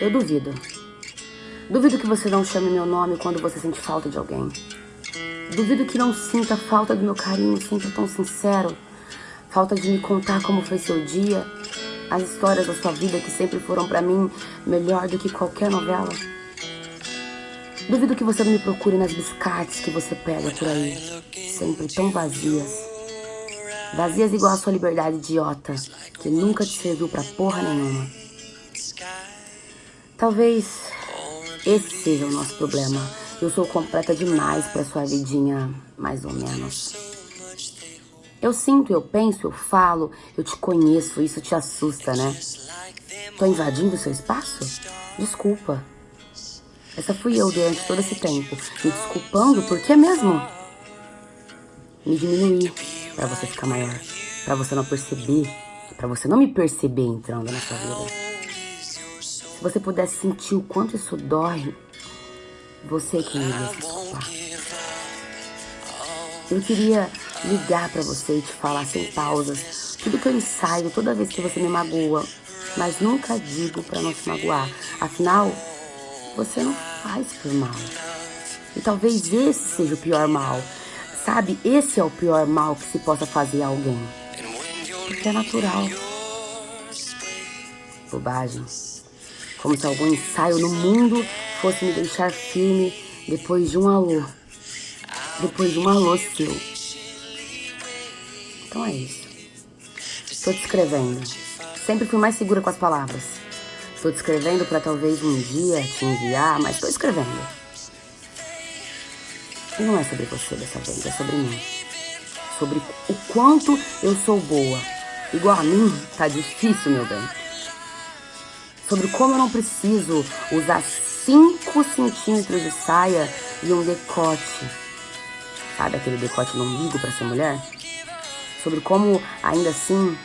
Eu duvido. Duvido que você não chame meu nome quando você sente falta de alguém. Duvido que não sinta falta do meu carinho sempre tão sincero. Falta de me contar como foi seu dia. As histórias da sua vida que sempre foram pra mim melhor do que qualquer novela. Duvido que você não me procure nas biscates que você pega por aí. Sempre tão vazias. Vazias igual a sua liberdade idiota, que nunca te serviu pra porra nenhuma. Talvez esse seja o nosso problema. Eu sou completa demais pra sua vidinha, mais ou menos. Eu sinto, eu penso, eu falo, eu te conheço, isso te assusta, né? Tô invadindo seu espaço? Desculpa. Essa fui eu durante todo esse tempo, me desculpando por que mesmo? Me diminuir para você ficar maior, para você não perceber, para você não me perceber entrando na sua vida. Se você pudesse sentir o quanto isso dói, você que se desculpar. Eu queria ligar para você e te falar sem pausas tudo que eu ensaio toda vez que você me magoa, mas nunca digo para não te magoar. Afinal, você não faz por mal. E talvez esse seja o pior mal. Sabe, esse é o pior mal que se possa fazer a alguém. Porque é natural. Bobagem. Como se algum ensaio no mundo fosse me deixar firme depois de um alô. Depois de um alô seu. Então é isso. Estou te escrevendo. Sempre fui mais segura com as palavras. Estou te escrevendo para talvez um dia te enviar, mas estou escrevendo. E não é sobre você dessa vez, é sobre mim. Sobre o quanto eu sou boa. Igual a mim, tá difícil, meu bem sobre como eu não preciso usar 5 centímetros de saia e um decote. Sabe aquele decote no umbigo para ser mulher? Sobre como, ainda assim,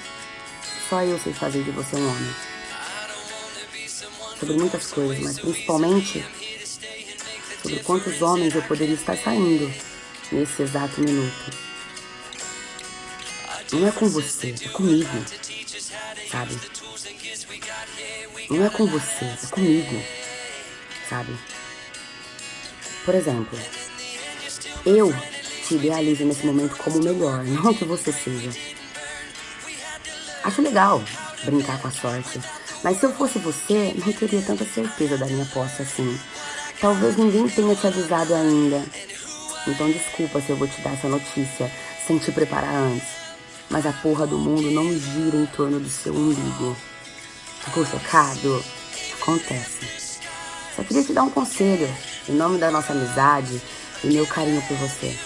só eu sei fazer de você um homem. Sobre muitas coisas, mas principalmente sobre quantos homens eu poderia estar saindo nesse exato minuto. Não é com você, é comigo, sabe? Não é com você, é comigo, sabe? Por exemplo, eu te idealizo nesse momento como o melhor, não que você seja. Acho legal brincar com a sorte, mas se eu fosse você, não teria tanta certeza da minha posse assim. Talvez ninguém tenha te avisado ainda. Então desculpa se eu vou te dar essa notícia sem te preparar antes. Mas a porra do mundo não gira em torno do seu umbigo. Ficou chocado? Acontece. Só queria te dar um conselho, em nome da nossa amizade e meu carinho por você.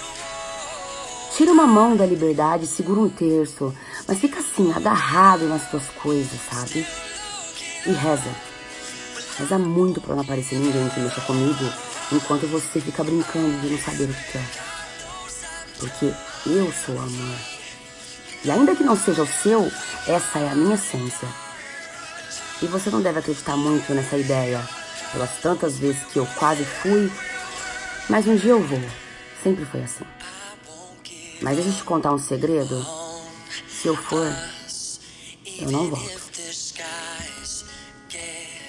Tira uma mão da liberdade segura um terço, mas fica assim, agarrado nas tuas coisas, sabe? E reza. Reza muito pra não aparecer ninguém que mexa comigo enquanto você fica brincando de não saber o que quer. Porque eu sou amor. E ainda que não seja o seu, essa é a minha essência. E você não deve acreditar muito nessa ideia, pelas tantas vezes que eu quase fui, mas um dia eu vou. Sempre foi assim. Mas deixa eu te contar um segredo. Se eu for, eu não volto.